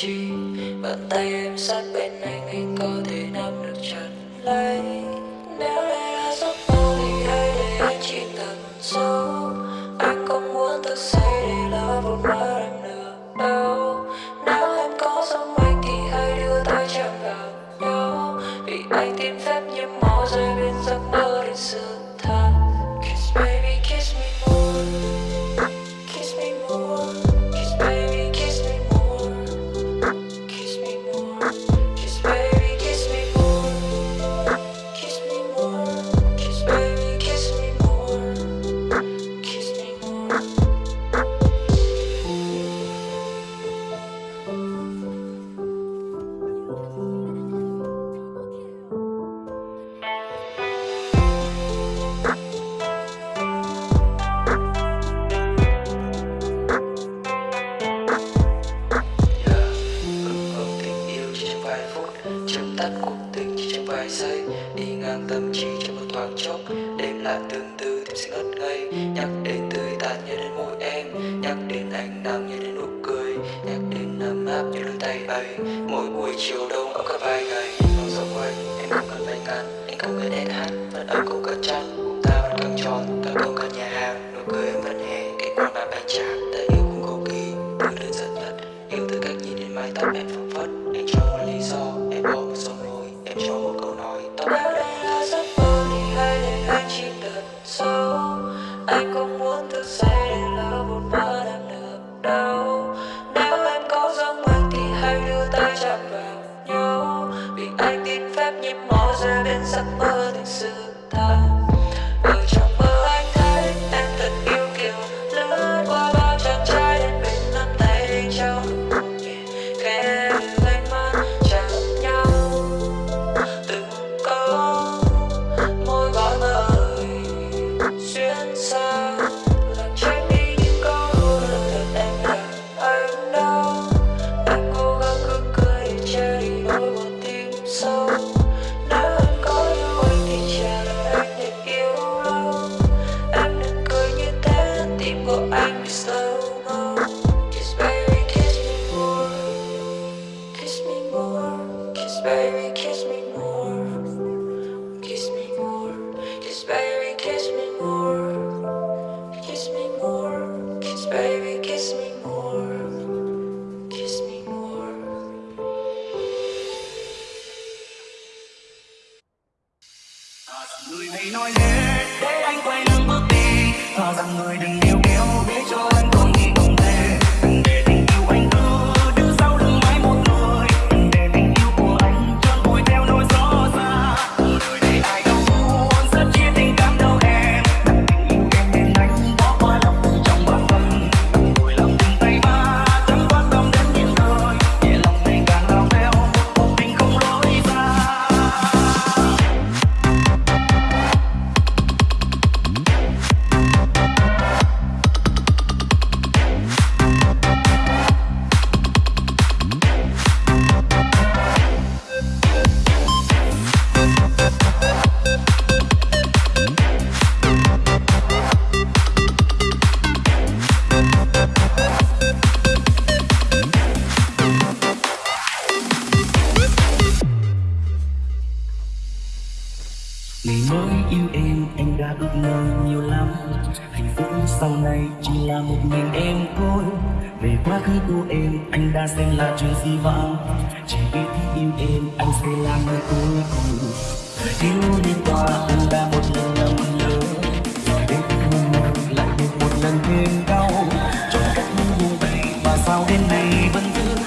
chi bàn tay em sát bên anh anh có thể nắm được chặt lấy nếu đây là giấc mơ thì hãy để anh chỉ tận sâu. làm như đến nụ cười nhắc đến ấm áp như đôi tay ấy. Mỗi buổi chiều đông ấm cả vài ngày. nhìn xung quanh em không cần phải ngăn anh không cần hết hát, vẫn ấm cũng cất chăn cùng ta vẫn căng tròn ta không cần nhà hàng. Nụ cười em vẫn hè cái quang bạn anh chàng ta yêu cũng cầu kỳ thứ đơn giản nhất. Yêu từ cách nhìn đến mái tóc em phẳng phất anh trong người thầy nói thế để anh quay lưng bước đi. Thà rằng người đừng đi nhìn em thôi. Về quá khứ của em, anh đã xem là chuyện gì vãng chỉ biết thích yêu em, anh sẽ là người cuối cùng. Yêu đi qua, cũng đã một lần lầm lỡ đến khi nay lại được một lần thêm đau. Trong cách những buông tay mà sao đến nay vẫn cứ